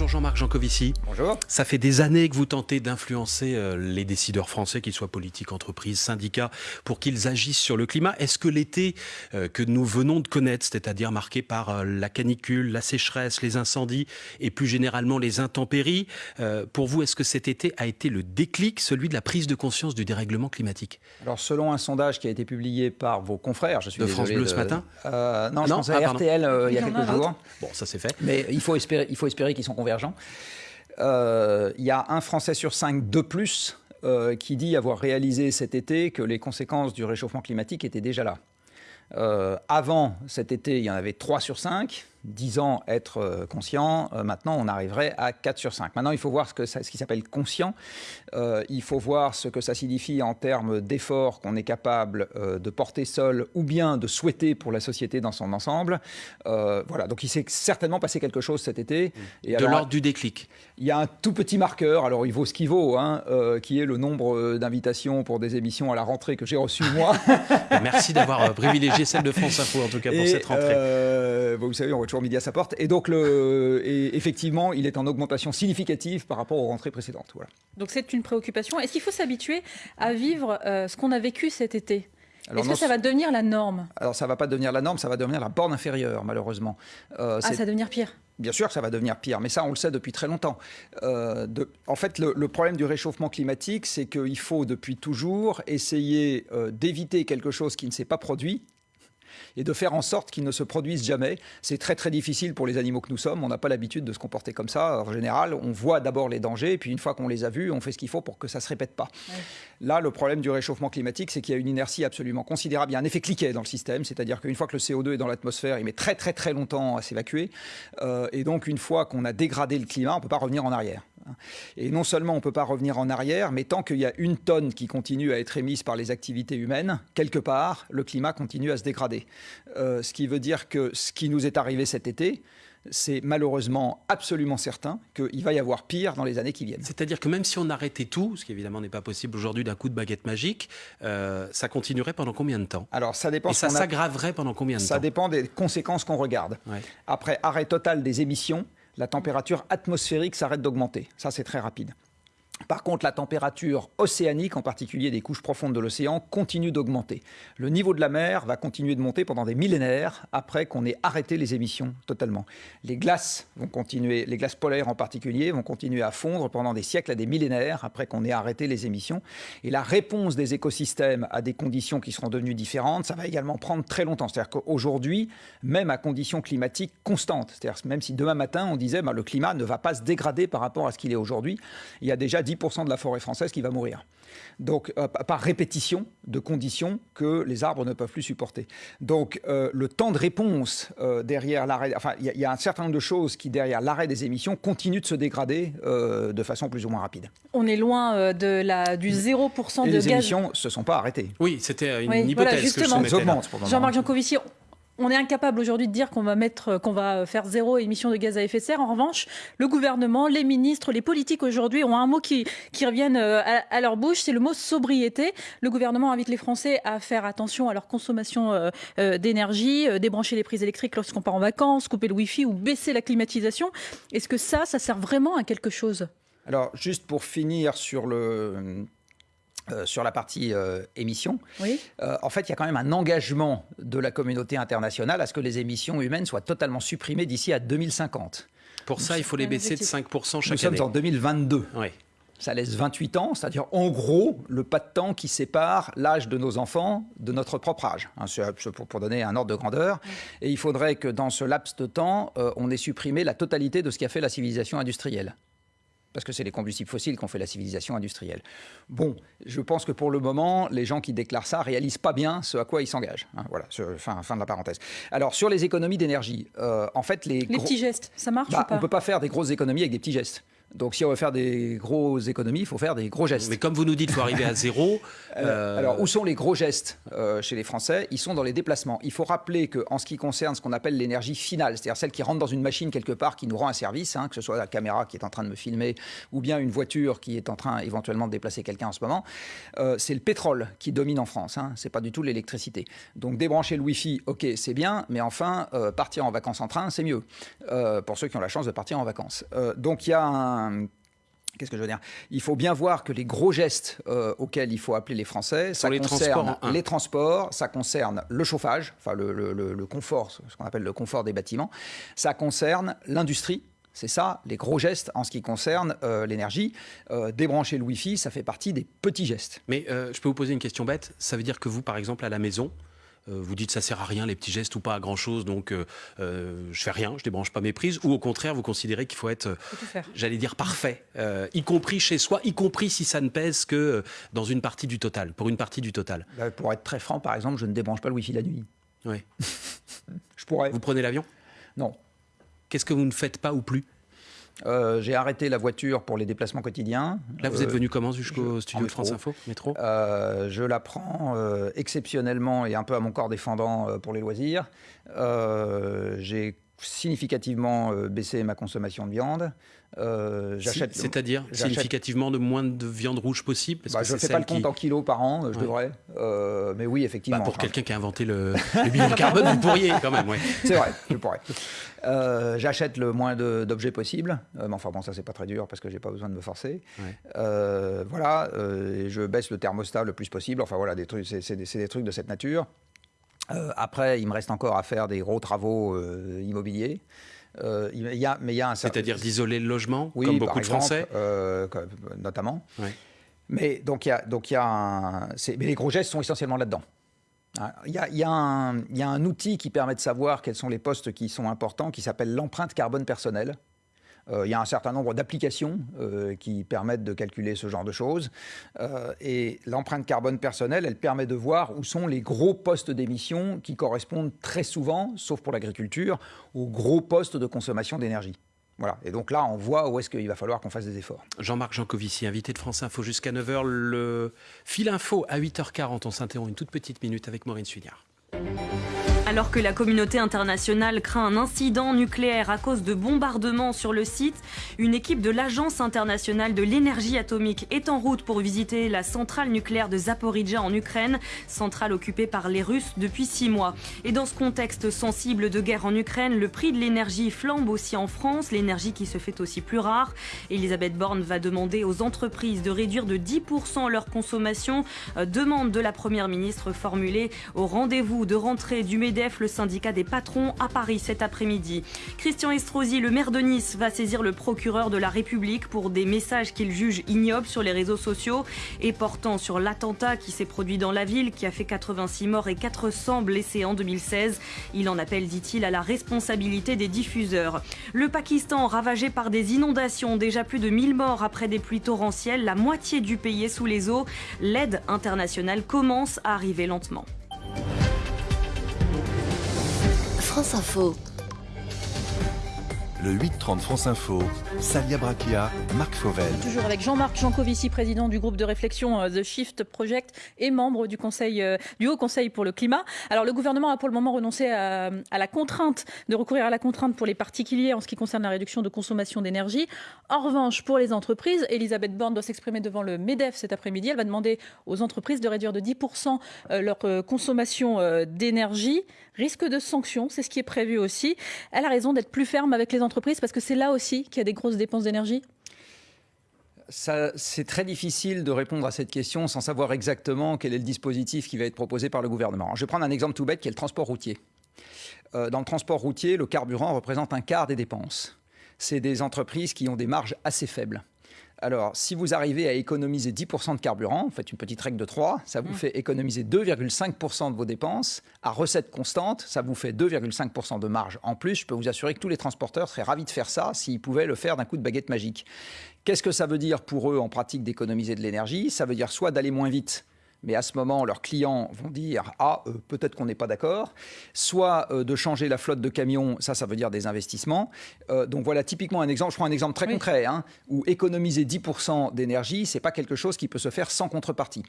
Bonjour Jean-Marc Jancovici. Bonjour. Ça fait des années que vous tentez d'influencer euh, les décideurs français, qu'ils soient politiques, entreprises, syndicats, pour qu'ils agissent sur le climat. Est-ce que l'été euh, que nous venons de connaître, c'est-à-dire marqué par euh, la canicule, la sécheresse, les incendies et plus généralement les intempéries, pour vous, est-ce que cet été a été le déclic, celui de la prise de conscience du dérèglement climatique? Alors selon un sondage qui a été publié par vos confrères, je suis de France Bleu ce matin? Non, je pense à ah, RTL il y a quelques jours. Bon, ça c'est fait. Mais il faut espérer, il faut espérer qu'ils sont Euh, il y a un Français sur cinq de plus euh, qui dit avoir réalisé cet été que les conséquences du réchauffement climatique étaient déjà là. Euh, avant cet été, il y en avait 3 sur 5. 10 ans être euh, conscient, euh, maintenant on arriverait à 4 sur 5. Maintenant il faut voir ce, que ce qui s'appelle conscient, euh, il faut voir ce que ça signifie en termes d'efforts qu'on est capable de porter seul ou bien de souhaiter pour la société dans son ensemble. voilà, donc il s'est certainement passé quelque chose cet été. Et de l'ordre du déclic Il y a un tout petit marqueur, alors il vaut ce qu'il vaut, hein, qui est le nombre d'invitations pour des émissions à la rentrée que j'ai reçues moi. Merci d'avoir privilégié celle de France Info en tout cas pour cette rentrée. vous savez, on toujours midi à sa porte. Et donc, le, et effectivement, il est en augmentation significative par rapport aux rentrées précédentes. Voilà. Donc, c'est une préoccupation. Est-ce qu'il faut s'habituer à vivre euh, ce qu'on a vécu cet été? Est-ce que ça va devenir la norme? Alors ça ne va pas devenir la norme, ça va devenir la borne inférieure, malheureusement. Euh, ah, ça va devenir pire Bien sûr, ça va devenir pire, mais ça, on le sait depuis très longtemps. Euh, de, en fait, le, le, problème du réchauffement climatique, c'est qu'il faut depuis toujours essayer d'éviter quelque chose qui ne s'est pas produit et de faire en sorte qu'ils ne se produisent jamais. C'est très très difficile pour les animaux que nous sommes. On n'a pas l'habitude de se comporter comme ça. En général, on voit d'abord les dangers, et puis une fois qu'on les a vus, on fait ce qu'il faut pour que ça ne se répète pas. Là, le problème du réchauffement climatique, c'est qu'il y a une inertie absolument considérable. Il y a un effet cliquet dans le système, c'est-à-dire qu'une fois que le CO2 est dans l'atmosphère, il met très très très longtemps à s'évacuer. Euh, et donc, une fois qu'on a dégradé le climat, on ne peut pas revenir en arrière. Et non seulement on ne peut pas revenir en arrière, mais tant qu'il y a une tonne qui continue à être émise par les activités humaines, quelque part, le climat continue à se dégrader. Euh, ce qui veut dire que ce qui nous est arrivé cet été, c'est malheureusement absolument certain qu'il va y avoir pire dans les années qui viennent. C'est-à-dire que même si on arrêtait tout, ce qui évidemment n'est pas possible aujourd'hui d'un coup de baguette magique, euh, ça continuerait pendant combien de temps? Alors ça dépend. Et ça s'aggraverait pendant combien de temps? Ça dépend des conséquences qu'on regarde. Après arrêt total des émissions, la température atmosphérique s'arrête d'augmenter. Ça, c'est très rapide. Par contre, la température océanique, en particulier des couches profondes de l'océan, continue d'augmenter. Le niveau de la mer va continuer de monter pendant des millénaires après qu'on ait arrêté les émissions totalement. Les glaces vont continuer, les glaces polaires en particulier, vont continuer à fondre pendant des siècles à des millénaires après qu'on ait arrêté les émissions. Et la réponse des écosystèmes à des conditions qui seront devenues différentes, ça va également prendre très longtemps. C'est-à-dire qu'aujourd'hui, même à conditions climatiques constantes, c'est-à-dire même si demain matin on disait bah, le climat ne va pas se dégrader par rapport à ce qu'il est aujourd'hui, il y a déjà 10% de la forêt française qui va mourir. Donc, euh, par répétition de conditions que les arbres ne peuvent plus supporter. Donc, euh, le temps de réponse euh, derrière l'arrêt, enfin, il y, a un certain nombre de choses qui, derrière l'arrêt des émissions, continuent de se dégrader de façon plus ou moins rapide. On est loin de la, du 0% de les émissions ne se sont pas arrêtées. Oui, c'était une hypothèse justement. que je Jean-Marc Jancovici, on est incapable aujourd'hui de dire qu'on va qu'on va faire zéro émission de gaz à effet de serre. En revanche, le gouvernement, les ministres, les politiques aujourd'hui ont un mot qui, qui euh, à, leur bouche, c'est le mot sobriété. Le gouvernement invite les Français à faire attention à leur consommation euh, euh, d'énergie, débrancher les prises électriques lorsqu'on part en vacances, couper le Wi-Fi ou baisser la climatisation. Est-ce que ça, ça sert vraiment à quelque chose? Alors, juste pour finir sur le euh, sur la partie euh, émissions. Euh, en fait, il y a quand même un engagement de la communauté internationale à ce que les émissions humaines soient totalement supprimées d'ici à 2050. Pour ça, il faut les baisser de 5% chaque année. Nous sommes en 2022. Oui. Ça laisse 28 ans, c'est-à-dire en gros le pas de temps qui sépare l'âge de nos enfants de notre propre âge, hein, pour, donner un ordre de grandeur. Et il faudrait que dans ce laps de temps, on ait supprimé la totalité de ce qui a fait la civilisation industrielle parce que c'est les combustibles fossiles qui ont fait la civilisation industrielle. Bon, je pense que pour le moment, les gens qui déclarent ça réalisent pas bien ce à quoi ils s'engagent. Hein, voilà, fin, fin, de la parenthèse. Alors, sur les économies d'énergie, euh, en fait, les... Les petits gestes, ça marche bah, ou pas On ne peut pas faire des grosses économies avec des petits gestes. Donc si on veut faire des grosses économies, il faut faire des gros gestes. Mais comme vous nous dites, il faut arriver à zéro. Euh, alors où sont les gros gestes euh, chez les Français? Ils sont dans les déplacements. Il faut rappeler qu'en ce qui concerne ce qu'on appelle l'énergie finale, c'est-à-dire celle qui rentre dans une machine quelque part, qui nous rend un service, hein, que ce soit la caméra qui est en train de me filmer ou bien une voiture qui est en train éventuellement de déplacer quelqu'un en ce moment, euh, c'est le pétrole qui domine en France. Hein, c'est pas du tout l'électricité. Donc débrancher le Wi-Fi, ok, c'est bien, mais enfin partir en vacances en train, c'est mieux pour ceux qui ont la chance de partir en vacances. donc il y a un Qu'est-ce que je veux dire Il faut bien voir que les gros gestes euh, auxquels il faut appeler les Français, ça les concerne transports, les transports, ça concerne le chauffage, enfin le, confort, ce qu'on appelle le confort des bâtiments, ça concerne l'industrie, c'est ça, les gros gestes en ce qui concerne euh, l'énergie. Euh, débrancher le Wi-Fi, ça fait partie des petits gestes. Mais je peux vous poser une question bête. Ça veut dire que vous, par exemple, à la maison, vous dites ça sert à rien les petits gestes ou pas à grand chose donc euh, euh, je fais rien je débranche pas mes prises. Ou au contraire vous considérez qu'il faut être j'allais dire parfait y compris chez soi y compris si ça ne pèse que dans une partie du total pour une partie du total. Bah, pour être très franc par exemple je ne débranche pas le wifi la nuit. Oui je pourrais. Vous prenez l'avion? Non. Qu'est-ce que vous ne faites pas ou plus? Euh, j'ai arrêté la voiture pour les déplacements quotidiens. Là, vous êtes euh, venu comment jusqu'au studio de France Info Métro euh, Je la prends exceptionnellement et un peu à mon corps défendant pour les loisirs. j'ai significativement baissé ma consommation de viande. Euh. C'est-à-dire significativement de moins de viande rouge possible bah, Je ne fais pas le compte en kilos par an, je devrais. Euh, mais oui, effectivement. Bah, pour quelqu'un qui a inventé le, le bilan carbone, vous pourriez quand même. C'est vrai, je pourrais. Euh, j'achète le moins d'objets possible. mais enfin bon, ça c'est pas très dur parce que j'ai pas besoin de me forcer. voilà, je baisse le thermostat le plus possible. Enfin voilà, c'est des, des, trucs de cette nature. Après, il me reste encore à faire des gros travaux immobiliers. Euh, il y a, mais il y a un C'est-à-dire d'isoler le logement, comme beaucoup de Français euh, Notamment. Mais donc, il y a, donc il y a un, mais les gros gestes sont essentiellement là-dedans. Hein, il y, a, il, y a un, il y, a, un, outil qui permet de savoir quels sont les postes qui sont importants, qui s'appelle l'empreinte carbone personnelle. Euh, il y a un certain nombre d'applications euh, qui permettent de calculer ce genre de choses. Euh, et l'empreinte carbone personnelle, elle permet de voir où sont les gros postes d'émission qui correspondent très souvent, sauf pour l'agriculture, aux gros postes de consommation d'énergie. Voilà. Et donc là, on voit où est-ce qu'il va falloir qu'on fasse des efforts. Jean-Marc Jancovici, invité de France Info jusqu'à 9h. Le fil info à 8h40. On s'interrompt une toute petite minute avec Maureen Suignard. Alors que la communauté internationale craint un incident nucléaire à cause de bombardements sur le site, une équipe de l'Agence internationale de l'énergie atomique est en route pour visiter la centrale nucléaire de Zaporizhia en Ukraine, centrale occupée par les Russes depuis six mois. Et dans ce contexte sensible de guerre en Ukraine, le prix de l'énergie flambe aussi en France, l'énergie qui se fait aussi plus rare. Elisabeth Borne va demander aux entreprises de réduire de 10% leur consommation, euh, demande de la Première ministre formulée au rendez-vous de rentrée du MEDEF le syndicat des patrons, à Paris cet après-midi. Christian Estrosi, le maire de Nice, va saisir le procureur de la République pour des messages qu'il juge ignobles sur les réseaux sociaux et portant sur l'attentat qui s'est produit dans la ville, qui a fait 86 morts et 400 blessés en 2016. Il en appelle, dit-il, à la responsabilité des diffuseurs. Le Pakistan, ravagé par des inondations, déjà plus de 1000 morts après des pluies torrentielles, la moitié du pays est sous les eaux. L'aide internationale commence à arriver lentement. France Info. Le 8-30 France Info, Salia Brakia, Marc Fauvel. Toujours avec Jean-Marc Jancovici, président du groupe de réflexion euh, The Shift Project et membre du, conseil, euh, du Haut Conseil pour le climat. Alors le gouvernement a pour le moment renoncé à, la contrainte, de recourir à la contrainte pour les particuliers en ce qui concerne la réduction de consommation d'énergie. En revanche, pour les entreprises, Elisabeth Borne doit s'exprimer devant le MEDEF cet après-midi. Elle va demander aux entreprises de réduire de 10% euh, leur consommation d'énergie. Risque de sanction, c'est ce qui est prévu aussi. Elle a raison d'être plus ferme avec les entreprises entreprises Parce que c'est là aussi qu'il y a des grosses dépenses d'énergie c'est très difficile de répondre à cette question sans savoir exactement quel est le dispositif qui va être proposé par le gouvernement. Je vais prendre un exemple tout bête qui est le transport routier. Euh, dans le transport routier, le carburant représente un quart des dépenses. C'est des entreprises qui ont des marges assez faibles. Alors, si vous arrivez à économiser 10% de carburant, vous faites une petite règle de 3, ça vous mmh. fait économiser 2,5% de vos dépenses. À recette constante, ça vous fait 2,5% de marge en plus. Je peux vous assurer que tous les transporteurs seraient ravis de faire ça s'ils pouvaient le faire d'un coup de baguette magique. Qu'est-ce que ça veut dire pour eux en pratique d'économiser de l'énergie? Ça veut dire soit d'aller moins vite mais à ce moment, leurs clients vont dire Ah, euh, peut-être qu'on n'est pas d'accord. Soit euh, de changer la flotte de camions, ça, ça veut dire des investissements. Euh, donc voilà typiquement un exemple, je prends un exemple très concret, hein, où économiser 10% d'énergie, c'est pas quelque chose qui peut se faire sans contrepartie.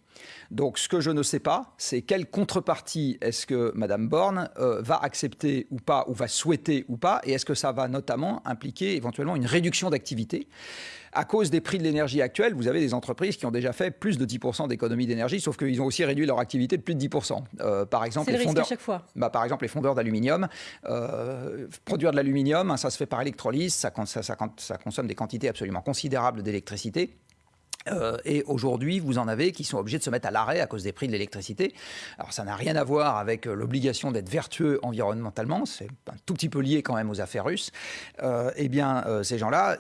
Donc ce que je ne sais pas, c'est quelle contrepartie est-ce que Madame Borne va accepter ou pas, ou va souhaiter ou pas, et est-ce que ça va notamment impliquer éventuellement une réduction d'activité? À cause des prix de l'énergie actuels, vous avez des entreprises qui ont déjà fait plus de 10% d'économie d'énergie, sauf qu'ils ont aussi réduit leur activité de plus de 10%. Euh, par exemple, les fondeurs, chaque fois. Bah, par exemple, les fondeurs d'aluminium. Euh, produire de l'aluminium, ça se fait par électrolyse, ça, ça consomme des quantités absolument considérables d'électricité. Euh, et aujourd'hui, vous en avez qui sont obligés de se mettre à l'arrêt à cause des prix de l'électricité. Alors ça n'a rien à voir avec euh, l'obligation d'être vertueux environnementalement, c'est un tout petit peu lié quand même aux affaires russes. Euh, eh bien, ces gens-là,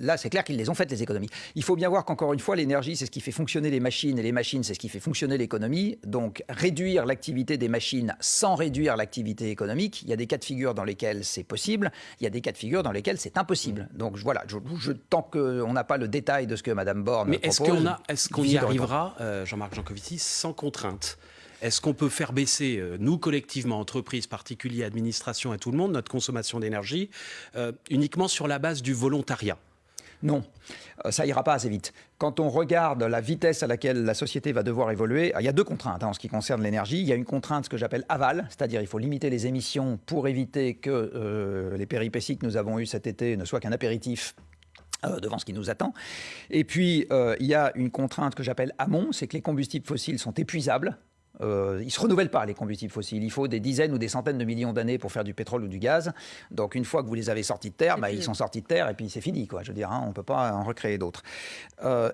là, c'est clair qu'ils les ont faites les économies. Il faut bien voir qu'encore une fois, l'énergie, c'est ce qui fait fonctionner les machines, et les machines, c'est ce qui fait fonctionner l'économie. Donc, réduire l'activité des machines sans réduire l'activité économique, il y a des cas de figure dans lesquels c'est possible, il y a des cas de figure dans lesquels c'est impossible. Donc voilà, je, je, tant qu'on n'a pas le détail de ce que Madame Mais est-ce qu'on est y arrivera, euh, Jean-Marc Jancovici, sans contrainte? Est-ce qu'on peut faire baisser, euh, nous collectivement, entreprises, particuliers, administrations et tout le monde, notre consommation d'énergie euh, uniquement sur la base du volontariat? Non, ça ira pas assez vite. Quand on regarde la vitesse à laquelle la société va devoir évoluer, il y a deux contraintes hein, en ce qui concerne l'énergie. Il y a une contrainte, ce que j'appelle aval, c'est-à-dire il faut limiter les émissions pour éviter que les péripéties que nous avons eues cet été ne soient qu'un apéritif euh, devant ce qui nous attend. Et puis, euh, il y a une contrainte que j'appelle amont, c'est que les combustibles fossiles sont épuisables. Euh, ils ne se renouvellent pas, les combustibles fossiles. Il faut des dizaines ou des centaines de millions d'années pour faire du pétrole ou du gaz. Donc, une fois que vous les avez sortis de terre, bah, ils sont sortis de terre et puis c'est fini. Quoi. Je veux dire, hein, on ne peut pas en recréer d'autres.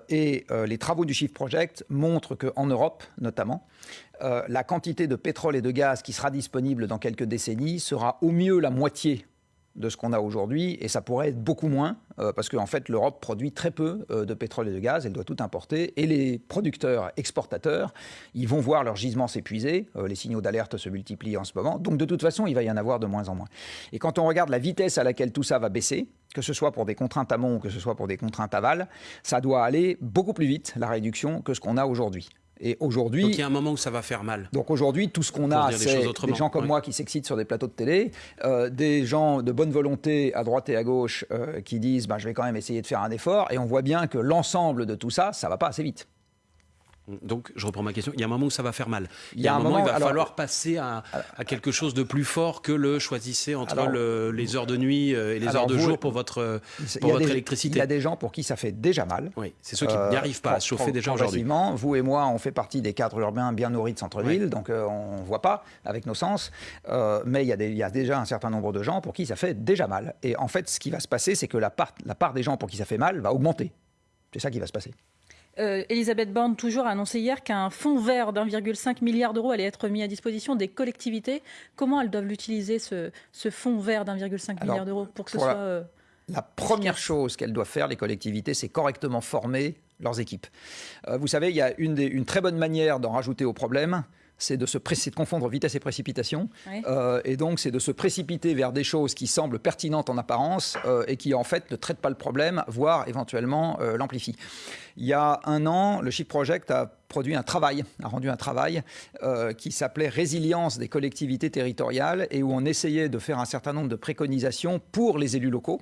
et les travaux du Shift Project montrent qu'en Europe, notamment, la quantité de pétrole et de gaz qui sera disponible dans quelques décennies sera au mieux la moitié de ce qu'on a aujourd'hui, et ça pourrait être beaucoup moins, euh, parce qu'en fait l'Europe produit très peu euh, de pétrole et de gaz, elle doit tout importer, et les producteurs exportateurs, ils vont voir leurs gisements s'épuiser, euh, les signaux d'alerte se multiplient en ce moment, donc de toute façon il va y en avoir de moins en moins. Et quand on regarde la vitesse à laquelle tout ça va baisser, que ce soit pour des contraintes amont ou que ce soit pour des contraintes aval, ça doit aller beaucoup plus vite, la réduction, que ce qu'on a aujourd'hui. Et aujourd'hui, donc il y a un moment où ça va faire mal. Donc aujourd'hui, tout ce qu'on a, c'est des, gens comme moi qui s'excitent sur des plateaux de télé, euh, des gens de bonne volonté à droite et à gauche euh, qui disent bah, je vais quand même essayer de faire un effort, et on voit bien que l'ensemble de tout ça, ça va pas assez vite. Donc, je reprends ma question. Il y a un moment où ça va faire mal. Il y a, un, moment, où il va falloir passer à, quelque chose de plus fort que le choisissez entre les heures de nuit euh, et les heures de jour pour votre, pour votre électricité. Il y a des gens pour qui ça fait déjà mal. Oui, c'est ceux qui n'y arrivent pas à se chauffer déjà aujourd'hui. Vous et moi, on fait partie des cadres urbains bien nourris de centre-ville, donc euh, on ne voit pas avec nos sens. Euh, mais il y, a il y, a déjà un certain nombre de gens pour qui ça fait déjà mal. Et en fait, ce qui va se passer, c'est que la part, la part des gens pour qui ça fait mal va augmenter. C'est ça qui va se passer. Euh, Elisabeth Borne, toujours, a annoncé hier qu'un fonds vert d'1,5 milliard d'euros allait être mis à disposition des collectivités. Comment elles doivent l'utiliser, ce, fonds vert d'1,5 milliard d'euros, pour que ce soit... La, euh, la première chose qu'elles doivent faire, les collectivités, c'est correctement former leurs équipes. Euh, vous savez, il y a une, une très bonne manière d'en rajouter au problème, c'est de se de confondre vitesse et précipitation. Euh, et donc, c'est de se précipiter vers des choses qui semblent pertinentes en apparence euh, et qui, en fait, ne traitent pas le problème, voire éventuellement euh, l'amplifient. Il y a un an, le Shift Project a produit un travail, a rendu un travail qui s'appelait Résilience des collectivités territoriales et où on essayait de faire un certain nombre de préconisations pour les élus locaux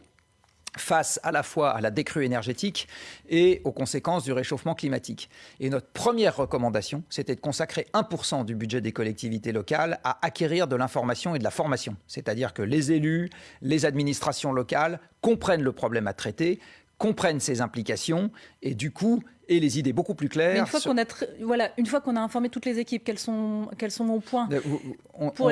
face à la fois à la décrue énergétique et aux conséquences du réchauffement climatique. Et notre première recommandation, c'était de consacrer 1% du budget des collectivités locales à acquérir de l'information et de la formation. C'est-à-dire que les élus, les administrations locales comprennent le problème à traiter, comprennent ses implications et du coup et les idées beaucoup plus claires. une fois qu'on a voilà, une fois qu'on a informé toutes les équipes, qu'elles sont qu'elles sont au point pour,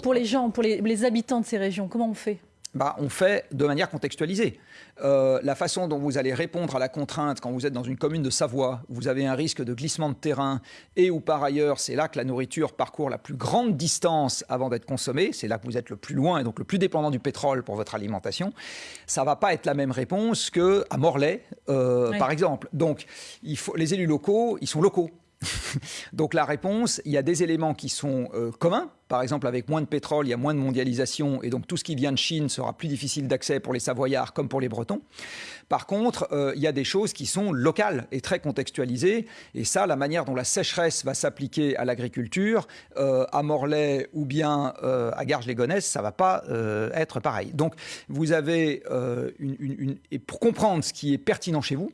pour, les gens, pour les habitants de ces régions, comment on fait? Bah, on fait de manière contextualisée. Euh, la façon dont vous allez répondre à la contrainte quand vous êtes dans une commune de Savoie, vous avez un risque de glissement de terrain et où par ailleurs c'est là que la nourriture parcourt la plus grande distance avant d'être consommée, c'est là que vous êtes le plus loin et donc le plus dépendant du pétrole pour votre alimentation, ça va pas être la même réponse qu'à Morlaix, euh, par exemple. Donc il faut, les élus locaux, ils sont locaux. Donc la réponse, il y a des éléments qui sont euh, communs. Par exemple, avec moins de pétrole, il y a moins de mondialisation, et donc tout ce qui vient de Chine sera plus difficile d'accès pour les Savoyards comme pour les Bretons. Par contre, euh, il y a des choses qui sont locales et très contextualisées, et ça, la manière dont la sécheresse va s'appliquer à l'agriculture, euh, à Morlaix ou bien à Garges-les-Gonesse, ça va pas être pareil. Donc, vous avez une, et pour comprendre ce qui est pertinent chez vous,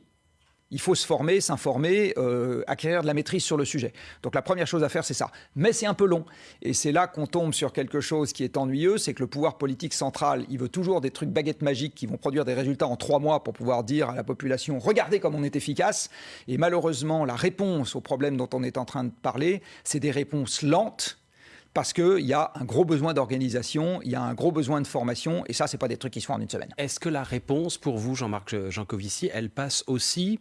il faut se former, s'informer, euh, acquérir de la maîtrise sur le sujet. Donc la première chose à faire, c'est ça. Mais c'est un peu long. Et c'est là qu'on tombe sur quelque chose qui est ennuyeux, c'est que le pouvoir politique central, il veut toujours des trucs baguettes magiques qui vont produire des résultats en trois mois pour pouvoir dire à la population, regardez comme on est efficace. Et malheureusement, la réponse aux problèmes dont on est en train de parler, c'est des réponses lentes parce qu'il y a un gros besoin d'organisation, il y a un gros besoin de formation, et ça, ce n'est pas des trucs qui se font en une semaine. Est-ce que la réponse pour vous, Jean-Marc Jancovici, elle passe aussi,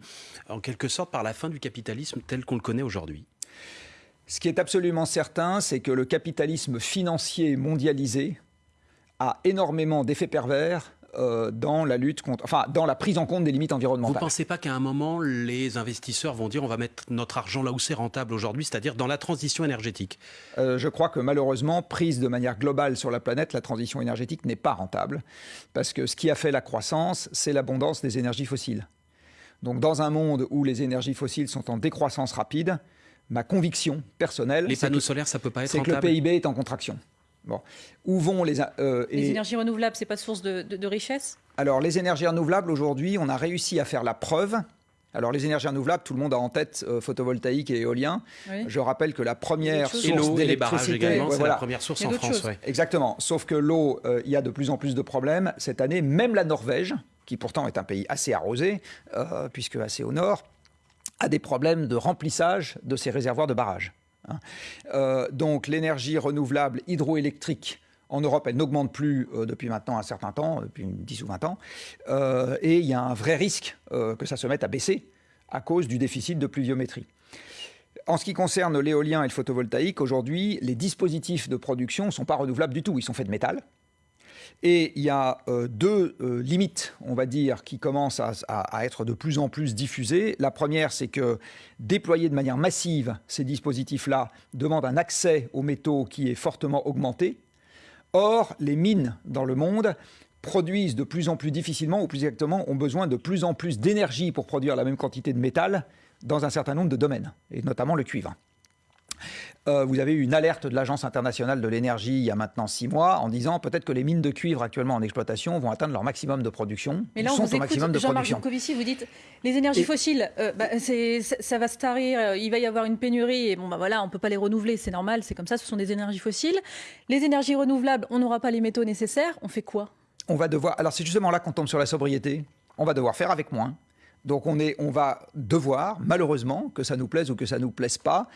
en quelque sorte, par la fin du capitalisme tel qu'on le connaît aujourd'hui? Ce qui est absolument certain, c'est que le capitalisme financier mondialisé a énormément d'effets pervers euh, dans la lutte contre, enfin, dans la prise en compte des limites environnementales. Vous ne pensez pas qu'à un moment, les investisseurs vont dire on va mettre notre argent là où c'est rentable aujourd'hui, c'est-à-dire dans la transition énergétique? Euh, Je crois que malheureusement, prise de manière globale sur la planète, la transition énergétique n'est pas rentable. Parce que ce qui a fait la croissance, c'est l'abondance des énergies fossiles. Donc dans un monde où les énergies fossiles sont en décroissance rapide, ma conviction personnelle, les panneaux solaires, ça peut pas être c'est que le PIB est en contraction. Bon. Où vont les... Euh, les énergies renouvelables, c'est pas source de, richesse? Alors, les énergies renouvelables, aujourd'hui, on a réussi à faire la preuve alors les énergies renouvelables, tout le monde a en tête euh, photovoltaïque et éolien. Je rappelle que la première source d'électricité, c'est la première source en France. Exactement. Sauf que l'eau, euh, il y a de plus en plus de problèmes cette année. Même la Norvège, qui pourtant est un pays assez arrosé, puisque assez au nord, a des problèmes de remplissage de ses réservoirs de barrages. Hein. Euh, donc l'énergie renouvelable hydroélectrique en Europe, elle n'augmente plus euh, depuis maintenant un certain temps, depuis 10 ou 20 ans. Euh, et il y a un vrai risque que ça se mette à baisser à cause du déficit de pluviométrie. En ce qui concerne l'éolien et le photovoltaïque, aujourd'hui, les dispositifs de production ne sont pas renouvelables du tout. Ils sont faits de métal. Et il y a euh, deux euh, limites, on va dire, qui commencent à, être de plus en plus diffusées. La première, c'est que déployer de manière massive ces dispositifs-là demande un accès aux métaux qui est fortement augmenté. Or, les mines dans le monde produisent de plus en plus difficilement, ou plus exactement, ont besoin de plus en plus d'énergie pour produire la même quantité de métal dans un certain nombre de domaines, et notamment le cuivre. Euh, vous avez eu une alerte de l'Agence internationale de l'énergie il y a maintenant six mois en disant peut-être que les mines de cuivre actuellement en exploitation vont atteindre leur maximum de production. Mais là, on vous écoute, Jean-Marc Jancovici, vous dites les énergies fossiles, euh, bah, ça va se tarir, euh, il va y avoir une pénurie et bon, bah voilà, on ne peut pas les renouveler, c'est normal, c'est comme ça, ce sont des énergies fossiles. Les énergies renouvelables, on n'aura pas les métaux nécessaires, on fait quoi? On va devoir. Alors, c'est justement là qu'on tombe sur la sobriété. On va devoir faire avec moins. Donc on, est, on va devoir, malheureusement, que ça nous plaise ou que ça nous plaise pas,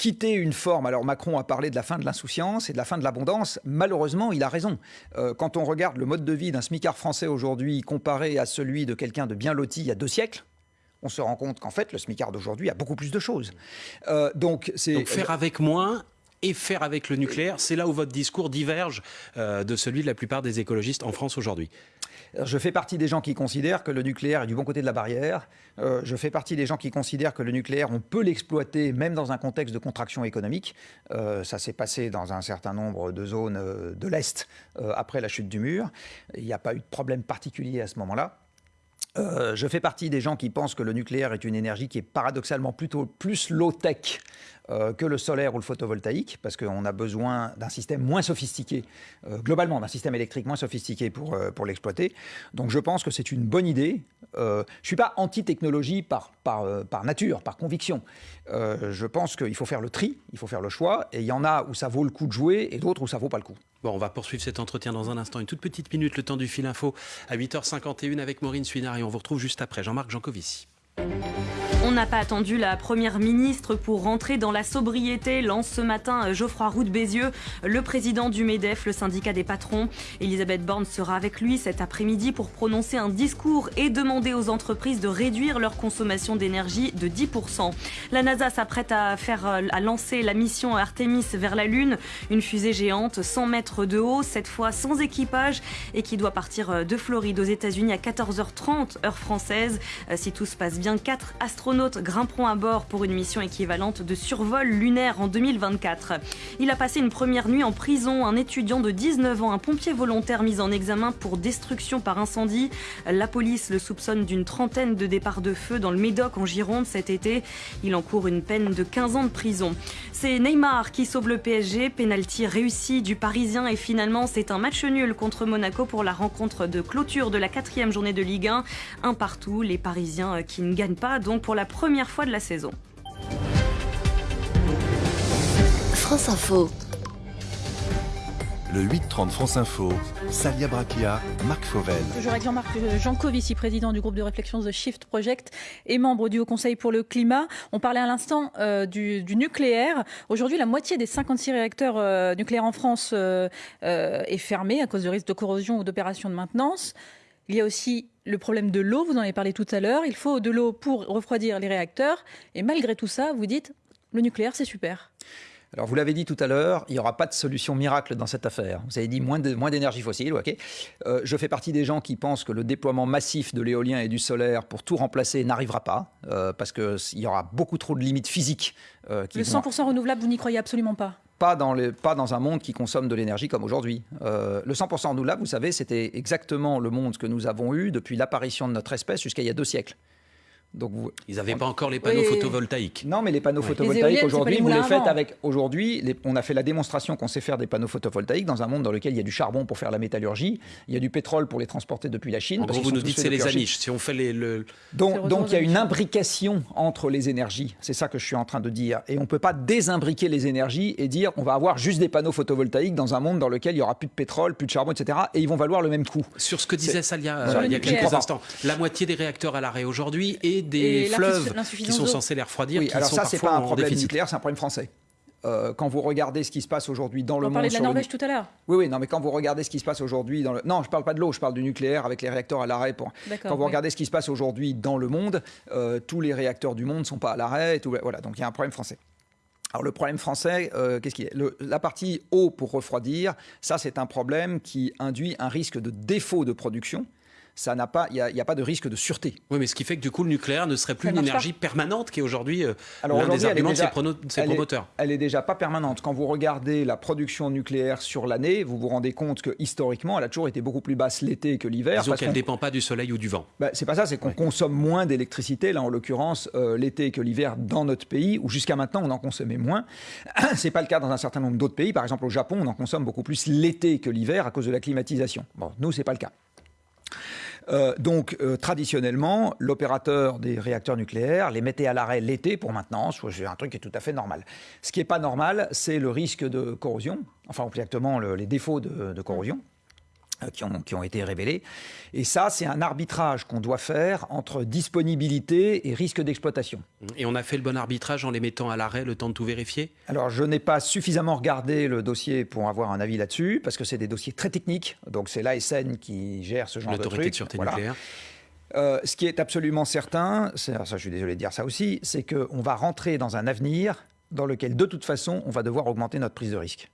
quitter une forme. Alors Macron a parlé de la fin de l'insouciance et de la fin de l'abondance. Malheureusement, il a raison. Euh, quand on regarde le mode de vie d'un smicard français aujourd'hui comparé à celui de quelqu'un de bien loti il y a deux siècles, on se rend compte qu'en fait, le smicard d'aujourd'hui a beaucoup plus de choses. Euh, donc, c'est faire avec moins et faire avec le nucléaire, c'est là où votre discours diverge euh, de celui de la plupart des écologistes en France aujourd'hui. Je fais partie des gens qui considèrent que le nucléaire est du bon côté de la barrière. Euh, je fais partie des gens qui considèrent que le nucléaire, on peut l'exploiter même dans un contexte de contraction économique. Euh, ça s'est passé dans un certain nombre de zones euh, de l'Est après la chute du mur. Il n'y a pas eu de problème particulier à ce moment-là. Je fais partie des gens qui pensent que le nucléaire est une énergie qui est paradoxalement plutôt plus low-tech euh, que le solaire ou le photovoltaïque, parce qu'on a besoin d'un système moins sophistiqué, euh, globalement d'un système électrique moins sophistiqué pour, euh, pour l'exploiter. Donc je pense que c'est une bonne idée. je ne suis pas anti-technologie par, par, par, nature, par conviction. je pense qu'il faut faire le tri, il faut faire le choix, et il y en a où ça vaut le coup de jouer, et d'autres où ça vaut pas le coup. Bon, on va poursuivre cet entretien dans un instant. Une toute petite minute, le temps du fil info à 8h51 avec Maureen Suinard, et on vous retrouve juste après. Jean-Marc Jancovici. On n'a pas attendu la première ministre pour rentrer dans la sobriété, lance ce matin Geoffroy Roux de Bézieux, le président du MEDEF, le syndicat des patrons. Elisabeth Borne sera avec lui cet après-midi pour prononcer un discours et demander aux entreprises de réduire leur consommation d'énergie de 10%. La NASA s'apprête à faire à lancer la mission Artemis vers la Lune, une fusée géante 100 mètres de haut, cette fois sans équipage et qui doit partir de Floride aux États-Unis à 14h30 heure française. Si tout se passe bien, quatre astronautes astronautes grimperont à bord pour une mission équivalente de survol lunaire en 2024. Il a passé une première nuit en prison. Un étudiant de 19 ans, un pompier volontaire mis en examen pour destruction par incendie. La police le soupçonne d'une trentaine de départs de feu dans le Médoc en Gironde cet été. Il encourt une peine de 15 ans de prison. C'est Neymar qui sauve le PSG. Penalty réussi du Parisien et finalement c'est un match nul contre Monaco pour la rencontre de clôture de la quatrième journée de Ligue 1. Un partout, les Parisiens qui ne gagnent pas donc pour la première fois de la saison. France Info. Le 8-30 France Info, Salia Brakia, Marc Fauvel. Toujours avec Jean-Marc Jancovici, président du groupe de réflexion The Shift Project et membre du Haut Conseil pour le climat. On parlait à l'instant euh, du, nucléaire. Aujourd'hui, la moitié des 56 réacteurs euh, nucléaires en France euh, est fermée à cause de risques de corrosion ou d'opérations de maintenance. Il y a aussi le problème de l'eau, vous en avez parlé tout à l'heure. Il faut de l'eau pour refroidir les réacteurs. Et malgré tout ça, vous dites, le nucléaire, c'est super. Alors, vous l'avez dit tout à l'heure, il n'y aura pas de solution miracle dans cette affaire. Vous avez dit moins d'énergie fossile, ok. Euh, je fais partie des gens qui pensent que le déploiement massif de l'éolien et du solaire pour tout remplacer n'arrivera pas, euh, parce qu'il y aura beaucoup trop de limites physiques. Euh, le 100% renouvelable, vous n'y croyez absolument pas pas dans, pas dans un monde qui consomme de l'énergie comme aujourd'hui. le 100% renouvelable, vous savez, c'était exactement le monde que nous avons eu depuis l'apparition de notre espèce jusqu'à il y a deux siècles. Donc Ils n'avaient pas encore les panneaux photovoltaïques. Non, mais les panneaux photovoltaïques aujourd'hui, vous les faites avec. Aujourd'hui, on a fait la démonstration qu'on sait faire des panneaux photovoltaïques dans un monde dans lequel il y a du charbon pour faire la métallurgie, il y a du pétrole pour les transporter depuis la Chine. En gros, vous nous dites c'est les aniches. Si on fait les. Le... Donc, donc il y a une imbrication entre les énergies. C'est ça que je suis en train de dire. Et on ne peut pas désimbriquer les énergies et dire on va avoir juste des panneaux photovoltaïques dans un monde dans lequel il y aura plus de pétrole, plus de charbon, etc. Et ils vont valoir le même coût. Sur ce que disait Salia euh, il y a quelques instants, la moitié des réacteurs à l'arrêt aujourd'hui et des fleuves qui sont censés les refroidir. Oui, alors ça, c'est pas un problème nucléaire, c'est un problème français. Euh, quand vous regardez ce qui se passe aujourd'hui dans le monde. On parlait de la Norvège tout à l'heure. Oui, oui, non, mais quand vous regardez ce qui se passe aujourd'hui dans le. Non, je parle pas de l'eau, je parle du nucléaire avec les réacteurs à l'arrêt. Pour... Quand vous regardez ce qui se passe aujourd'hui dans le monde, euh, tous les réacteurs du monde ne sont pas à l'arrêt. Tout... Voilà, donc il y a un problème français. Alors le problème français, euh, qu'est-ce qu'il est La partie eau pour refroidir, ça c'est un problème qui induit un risque de défaut de production ça n'a pas, il n'y a, pas de risque de sûreté. Oui, mais ce qui fait que du coup, le nucléaire ne serait plus une énergie permanente qui est aujourd'hui euh, l'un des arguments de ses, promoteurs. elle est déjà pas permanente. Quand vous regardez la production nucléaire sur l'année, vous vous rendez compte que historiquement, elle a toujours été beaucoup plus basse l'été que l'hiver. Disons qu'elle ne dépend pas du soleil ou du vent. Bah, c'est pas ça, c'est qu'on consomme moins d'électricité, là en l'occurrence euh, l'été que l'hiver dans notre pays, où jusqu'à maintenant on en consommait moins. c'est pas le cas dans un certain nombre d'autres pays. Par exemple au Japon, on en consomme beaucoup plus l'été que l'hiver à cause de la climatisation. Bon, nous c'est pas le cas. Euh, donc, euh, traditionnellement, l'opérateur des réacteurs nucléaires les mettait à l'arrêt l'été pour maintenance. C'est un truc qui est tout à fait normal. Ce qui n'est pas normal, c'est le risque de corrosion, enfin, exactement les défauts de corrosion. Euh, qui ont, qui ont, été révélés. Et ça, c'est un arbitrage qu'on doit faire entre disponibilité et risque d'exploitation. Et on a fait le bon arbitrage en les mettant à l'arrêt, le temps de tout vérifier? Alors, je n'ai pas suffisamment regardé le dossier pour avoir un avis là-dessus, parce que c'est des dossiers très techniques. Donc, c'est l'ASN qui gère ce genre de trucs. L'autorité de sûreté nucléaire. Euh, ce qui est absolument certain, ça je suis désolé de dire ça aussi, c'est qu'on va rentrer dans un avenir dans lequel, de toute façon, on va devoir augmenter notre prise de risque.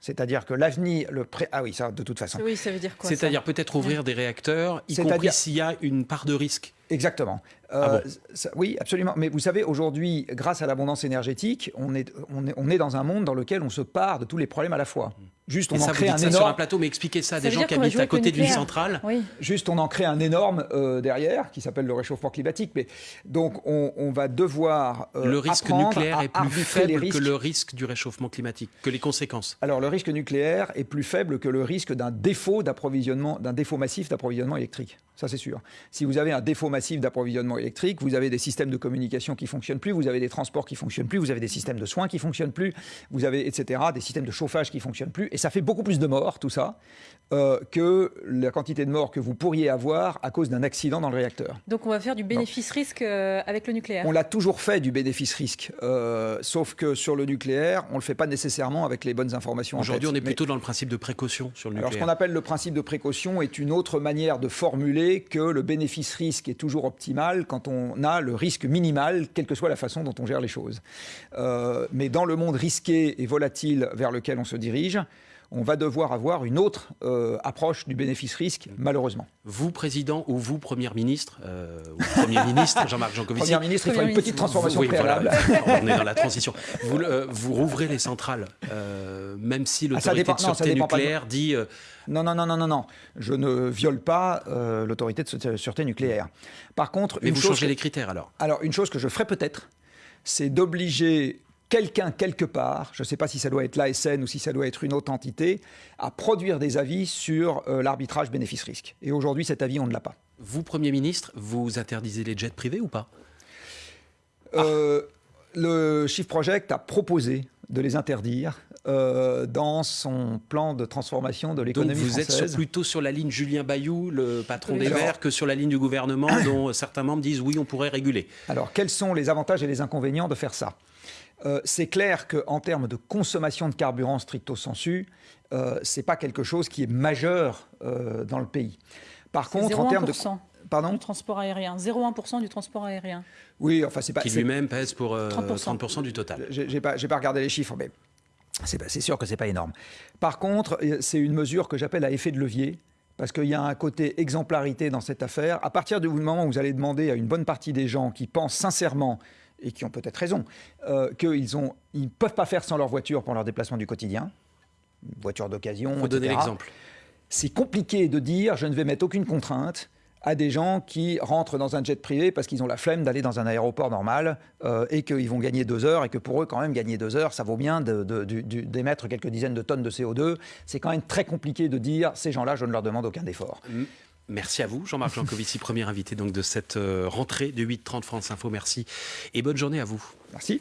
C'est-à-dire que l'avenir, le pré... ah oui, ça de toute façon. Oui, ça veut dire quoi C'est-à-dire peut-être ouvrir des réacteurs, y compris s'il y a une part de risque. Exactement. Euh, ah oui, absolument. Mais vous savez, aujourd'hui, grâce à l'abondance énergétique, on est, on, est, on est dans un monde dans lequel on se part de tous les problèmes à la fois. Juste, on en crée un énorme... sur un plateau, mais expliquez ça à des gens qui habitent à côté d'une centrale. Juste, on en crée un énorme euh, derrière, qui s'appelle le réchauffement climatique. Mais donc, on, va devoir euh, le risque nucléaire est plus faible que le risque du réchauffement climatique, que les conséquences. Alors, le risque nucléaire est plus faible que le risque d'un défaut d'approvisionnement, d'un défaut massif d'approvisionnement électrique. Ça, c'est sûr. Si vous avez un défaut massif d'approvisionnement électrique, vous avez des systèmes de communication qui fonctionnent plus, vous avez des transports qui fonctionnent plus, vous avez des systèmes de soins qui fonctionnent plus, vous avez, etc., des systèmes de chauffage qui fonctionnent plus. Et ça fait beaucoup plus de morts, tout ça, euh, que la quantité de morts que vous pourriez avoir à cause d'un accident dans le réacteur. Donc on va faire du bénéfice-risque euh, avec le nucléaire On l'a toujours fait du bénéfice-risque, euh, sauf que sur le nucléaire, on ne le fait pas nécessairement avec les bonnes informations. Aujourd'hui, on est plutôt dans le principe de précaution sur le nucléaire. Alors ce qu'on appelle le principe de précaution est une autre manière de formuler que le bénéfice-risque est toujours optimal quand on a le risque minimal, quelle que soit la façon dont on gère les choses. Euh, mais dans le monde risqué et volatile vers lequel on se dirige, on va devoir avoir une autre euh, approche du bénéfice-risque, malheureusement. Vous, président, ou vous, Premier ministre, euh, ou Premier ministre, Jean-Marc Jancovici. Premier ministre, il faut une petite transformation préalable. on est dans la transition. Vous, euh, vous rouvrez les centrales, même si ah, l'autorité de sûreté nucléaire dit... Non, non, non, non, non, non. Je ne viole pas l'autorité de sûreté nucléaire. Par contre... Mais vous changez les critères, alors Alors, une chose que je ferai peut-être, c'est d'obliger quelqu'un quelque part, je ne sais pas si ça doit être l'ASN ou si ça doit être une autre entité, à produire des avis sur euh, l'arbitrage bénéfice-risque. Et aujourd'hui, cet avis, on ne l'a pas. Vous, Premier ministre, vous interdisez les jets privés ou pas? Euh, Le Shift Project a proposé de les interdire euh, dans son plan de transformation de l'économie française. vous êtes plutôt sur la ligne Julien Bayou, le patron des Verts, que sur la ligne du gouvernement dont certains membres disent oui, on pourrait réguler. Alors, quels sont les avantages et les inconvénients de faire ça? Euh, c'est clair qu'en termes de consommation de carburant stricto sensu, euh, ce n'est pas quelque chose qui est majeur euh, dans le pays. Par contre, en termes de Pardon du transport aérien, 0,1% du transport aérien. Oui, enfin c'est pas. Qui lui-même pèse pour 30%, du total. J'ai pas, pas regardé les chiffres, mais c'est sûr que c'est pas énorme. Par contre, c'est une mesure que j'appelle à effet de levier parce qu'il y a un côté exemplarité dans cette affaire. À partir du moment où vous allez demander à une bonne partie des gens qui pensent sincèrement et qui ont peut-être raison, euh, qu'ils ne ils peuvent pas faire sans leur voiture pour leur déplacement du quotidien, voiture d'occasion. Vous donner l'exemple. C'est compliqué de dire je ne vais mettre aucune contrainte à des gens qui rentrent dans un jet privé parce qu'ils ont la flemme d'aller dans un aéroport normal euh, et qu'ils vont gagner deux heures et que pour eux quand même gagner deux heures ça vaut bien d'émettre quelques dizaines de tonnes de CO2. C'est quand même très compliqué de dire ces gens-là je ne leur demande aucun effort. Merci à vous, Jean-Marc Jancovici, premier invité donc de cette euh, rentrée de 8.30 France Info. Merci et bonne journée à vous. Merci.